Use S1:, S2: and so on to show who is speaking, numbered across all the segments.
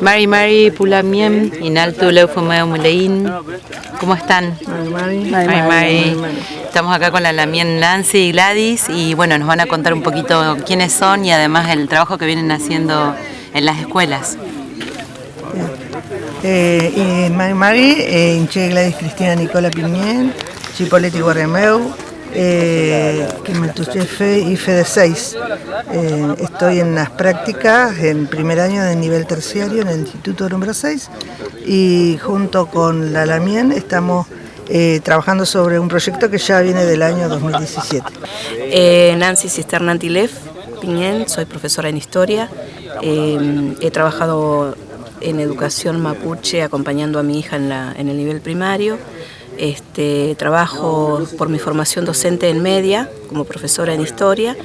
S1: Mari Mari Pulamiem, Inaltu Leufumeo Mulein. ¿Cómo están?
S2: Mari
S1: Mari. Estamos acá con la Lamien Nancy y Gladys y bueno, nos van a contar un poquito quiénes son y además el trabajo que vienen haciendo en las escuelas.
S2: Eh, Mari Mari, eh, Inche Gladys Cristina Nicola Piñén, Chipoletti Guarremeu, eh, que me jefe y de 6. Eh, estoy en las prácticas en primer año de nivel terciario en el Instituto número 6 y junto con la Lamien estamos eh, trabajando sobre un proyecto que ya viene del año 2017.
S3: Eh, Nancy Cisterna Antilef Piñén, soy profesora en historia. he trabajado en educación mapuche acompañando a mi hija en, la, en el nivel primario. Este, trabajo por mi formación docente en media, como profesora en historia,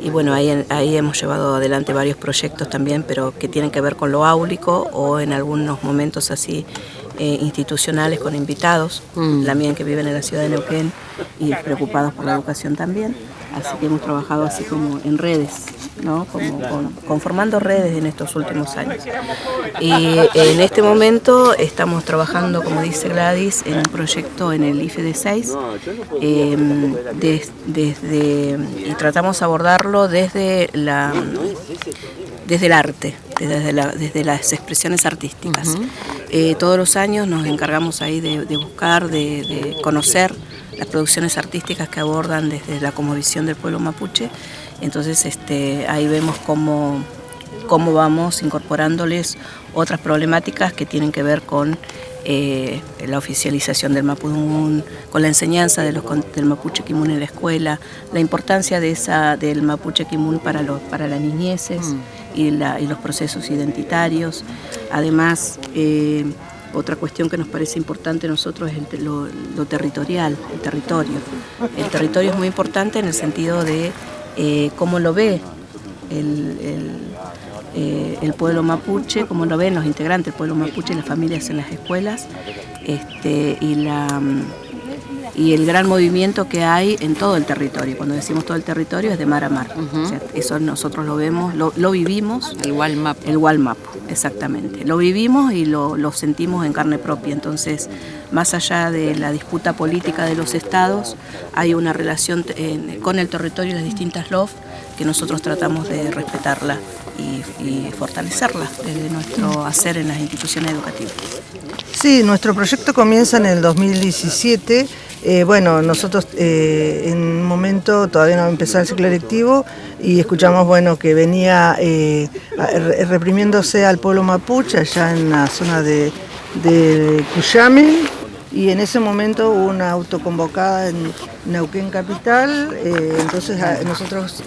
S3: y bueno, ahí, ahí hemos llevado adelante varios proyectos también, pero que tienen que ver con lo áulico o en algunos momentos así eh, institucionales con invitados, mm. también que viven en la ciudad de Neuquén y preocupados por la educación también. Así que hemos trabajado así como en redes, ¿no? como, conformando redes en estos últimos años. Y en este momento estamos trabajando, como dice Gladys, en un proyecto en el IFE de 6, em, desde, y tratamos de abordarlo desde la desde el arte, desde, desde las expresiones artísticas. Eh, todos los años nos encargamos ahí de, buscar, de, conocer las producciones artísticas que abordan desde la visión del pueblo mapuche. Entonces este, ahí vemos cómo, cómo vamos incorporándoles otras problemáticas que tienen que ver con eh, la oficialización del Mapudungun, con la enseñanza de los, del Mapuche Kimun en la escuela, la importancia de esa, del Mapuche Kimun para, los, para las niñeces mm. y, los procesos identitarios. Además, eh, otra cuestión que nos parece importante a nosotros es lo, territorial, el territorio. El territorio es muy importante en el sentido de eh, cómo lo ve el eh, el pueblo mapuche, como lo ven los integrantes del pueblo mapuche y las familias en las escuelas, este, y, la, y el gran movimiento que hay en todo el territorio. Cuando decimos todo el territorio es de mar a mar. eso nosotros lo vemos, lo, vivimos.
S1: El Walmap.
S3: El Walmap, exactamente. Lo vivimos y lo, sentimos en carne propia. Entonces, más allá de la disputa política de los estados, hay una relación con el territorio de las distintas LOF que nosotros tratamos de respetarla y, fortalecerla desde nuestro hacer en las instituciones educativas.
S2: Sí, nuestro proyecto comienza en el 2017. Eh, bueno, nosotros eh, en un momento todavía no empezado el ciclo electivo y escuchamos bueno que venía eh, reprimiéndose al pueblo mapuche allá en la zona de, de Cuyame. Y en ese momento hubo una autoconvocada en Neuquén Capital, entonces nosotros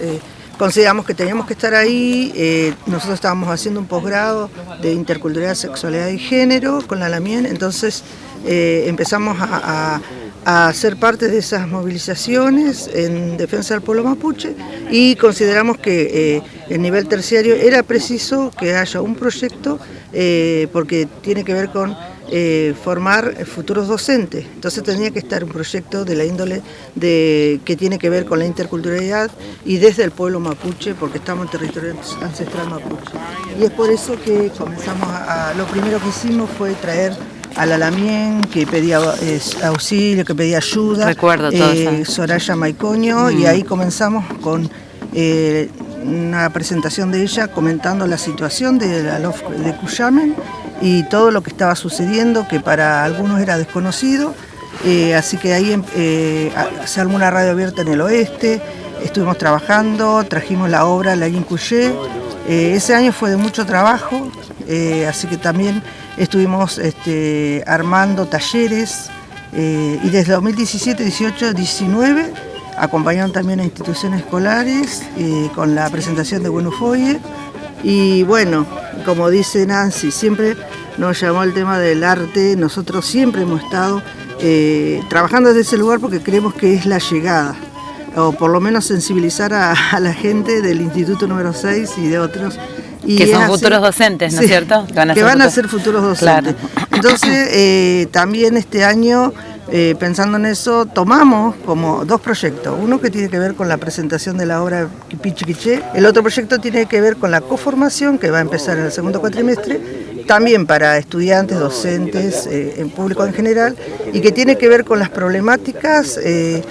S2: consideramos que teníamos que estar ahí, nosotros estábamos haciendo un posgrado de interculturalidad, sexualidad y género con la LAMIEN, entonces empezamos a, ser parte de esas movilizaciones en defensa del pueblo mapuche y consideramos que eh, en nivel terciario era preciso que haya un proyecto porque tiene que ver con eh, formar futuros docentes. Entonces tenía que estar un proyecto de la índole de, que tiene que ver con la interculturalidad y desde el pueblo mapuche, porque estamos en territorio ancestral mapuche. Y es por eso que comenzamos a, lo primero que hicimos fue traer a la Lamien, que pedía auxilio, que pedía ayuda,
S1: Recuerdo
S2: eh, Soraya Maicoño, y mm. ahí comenzamos con eh, una presentación de ella comentando la situación de la de Cuyamen y todo lo que estaba sucediendo, que para algunos era desconocido. Eh, así que ahí em, eh, se armó una radio abierta en el oeste, estuvimos trabajando, trajimos la obra La Incuyé. Eh, ese año fue de mucho trabajo, así que también estuvimos este, armando talleres y desde 2017, 18, 19 acompañaron también a instituciones escolares con la presentación de Buenufoye. Y bueno, como dice Nancy, siempre nos llamó el tema del arte, nosotros siempre hemos estado eh, trabajando desde ese lugar porque creemos que es la llegada, o por lo menos sensibilizar a, la gente del Instituto número 6 y de otros.
S1: que son futuros docentes, ¿no es cierto?
S2: Que van a, ser, futuros docentes. Entonces, eh, también este año eh, pensando en eso, tomamos como dos proyectos. Uno que tiene que ver con la presentación de la obra Quiché. El otro proyecto tiene que ver con la coformación, que va a empezar en el segundo cuatrimestre, también para estudiantes, docentes, eh, en público en general, y que tiene que ver con las problemáticas eh,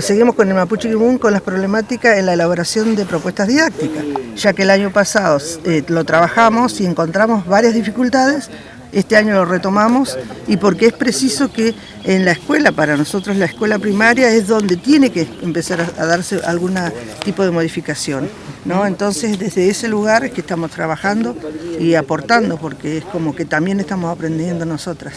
S2: seguimos con el Mapuche Kimun con las problemáticas en la elaboración de propuestas didácticas, ya que el año pasado lo trabajamos y encontramos varias dificultades, este año lo retomamos y porque es preciso que en la escuela, para nosotros la escuela primaria es donde tiene que empezar a, darse algún tipo de modificación. ¿no? Entonces desde ese lugar es que estamos trabajando y aportando porque es como que también estamos aprendiendo nosotras.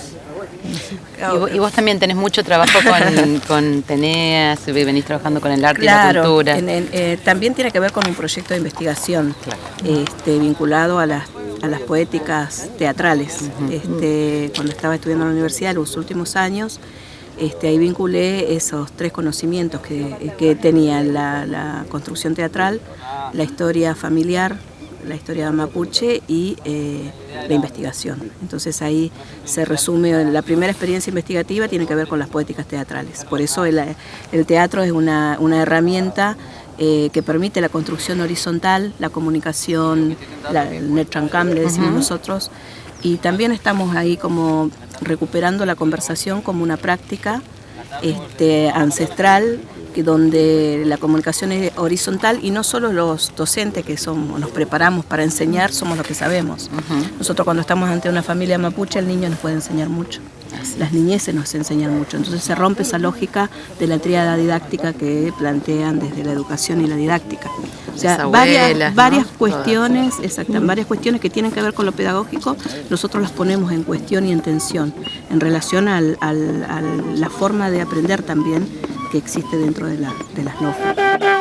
S1: Y vos, también tenés mucho trabajo con, con Teneas, venís trabajando con el arte y la cultura.
S3: Eh, también tiene que ver con un proyecto de investigación este, vinculado a las a las poéticas teatrales. este, cuando estaba estudiando en la universidad, en los últimos años, este, ahí vinculé esos tres conocimientos que, que tenía la, la, construcción teatral, la historia familiar, la historia mapuche y eh, la investigación. Entonces ahí se resume, la primera experiencia investigativa tiene que ver con las poéticas teatrales. Por eso el, el teatro es una, una herramienta eh, que permite la construcción horizontal, la comunicación, la, el netrancam le decimos nosotros, y también estamos ahí como recuperando la conversación como una práctica este, ancestral donde la comunicación es horizontal y no solo los docentes que somos, nos preparamos para enseñar, somos los que sabemos. Nosotros cuando estamos ante una familia mapuche, el niño nos puede enseñar mucho. Las niñeces nos enseñan mucho. Entonces se rompe esa lógica de la tríada didáctica que plantean desde la educación y la didáctica. O sea, varias, varias cuestiones, exactamente, varias cuestiones que tienen que ver con lo pedagógico, nosotros las ponemos en cuestión y en tensión, en relación a la forma de aprender también que existe dentro de, la, de las normas.